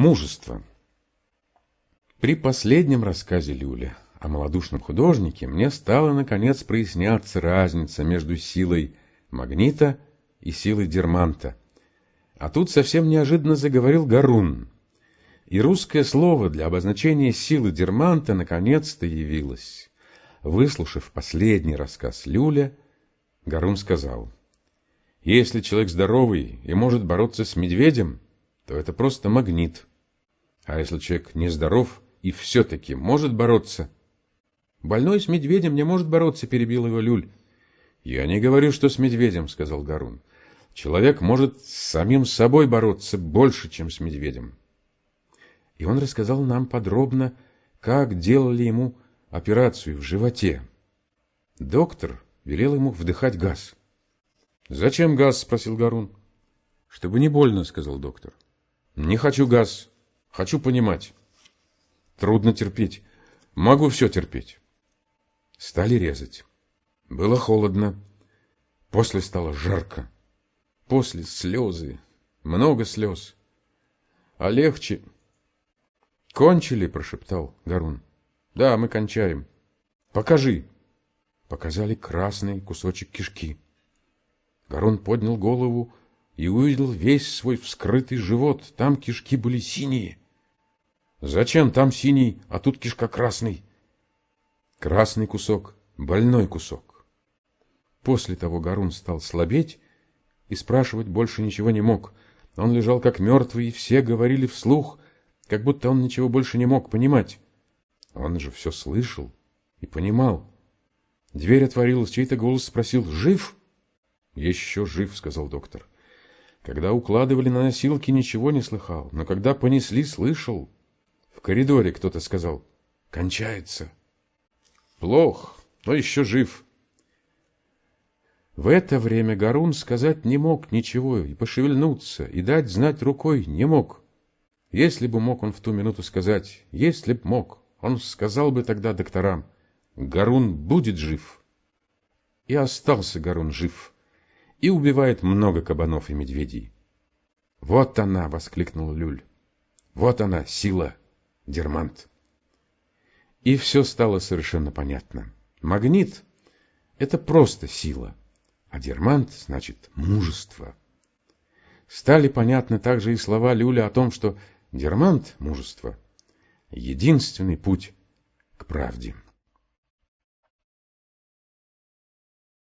Мужество. При последнем рассказе Люля о малодушном художнике мне стала наконец проясняться разница между силой магнита и силой дерманта. А тут совсем неожиданно заговорил Гарун. И русское слово для обозначения силы дерманта наконец-то явилось. Выслушав последний рассказ Люля, Гарун сказал, «Если человек здоровый и может бороться с медведем, то это просто магнит. А если человек нездоров и все-таки может бороться...» «Больной с медведем не может бороться», — перебил его Люль. «Я не говорю, что с медведем», — сказал Гарун. «Человек может с самим собой бороться больше, чем с медведем». И он рассказал нам подробно, как делали ему операцию в животе. Доктор велел ему вдыхать газ. «Зачем газ?» — спросил Гарун. «Чтобы не больно», — сказал доктор. «Не хочу газ. Хочу понимать». «Трудно терпеть. Могу все терпеть». Стали резать. Было холодно. После стало жарко. После слезы. Много слез. А легче... «Кончили?» — прошептал Гарун. «Да, мы кончаем». «Покажи». Показали красный кусочек кишки. Гарон поднял голову и увидел весь свой вскрытый живот. Там кишки были синие. «Зачем там синий, а тут кишка красный?» Красный кусок, больной кусок. После того Гарун стал слабеть и спрашивать больше ничего не мог. Он лежал как мертвый, и все говорили вслух, как будто он ничего больше не мог понимать. Он же все слышал и понимал. Дверь отворилась, чей-то голос спросил «Жив?» «Еще жив», — сказал доктор. Когда укладывали на носилки, ничего не слыхал, но когда понесли, слышал. В коридоре кто-то сказал «Кончается». «Плох, но еще жив». В это время Гарун сказать не мог ничего, и пошевельнуться, и дать знать рукой не мог. Если бы мог он в ту минуту сказать, если б мог, он сказал бы тогда докторам, Гарун будет жив. И остался Гарун жив, и убивает много кабанов и медведей. «Вот она!» — воскликнул Люль. «Вот она, сила, Дермант!» И все стало совершенно понятно. Магнит — это просто сила, а Дермант — значит мужество. Стали понятны также и слова Люля о том, что Дермант — мужество — единственный путь к правде.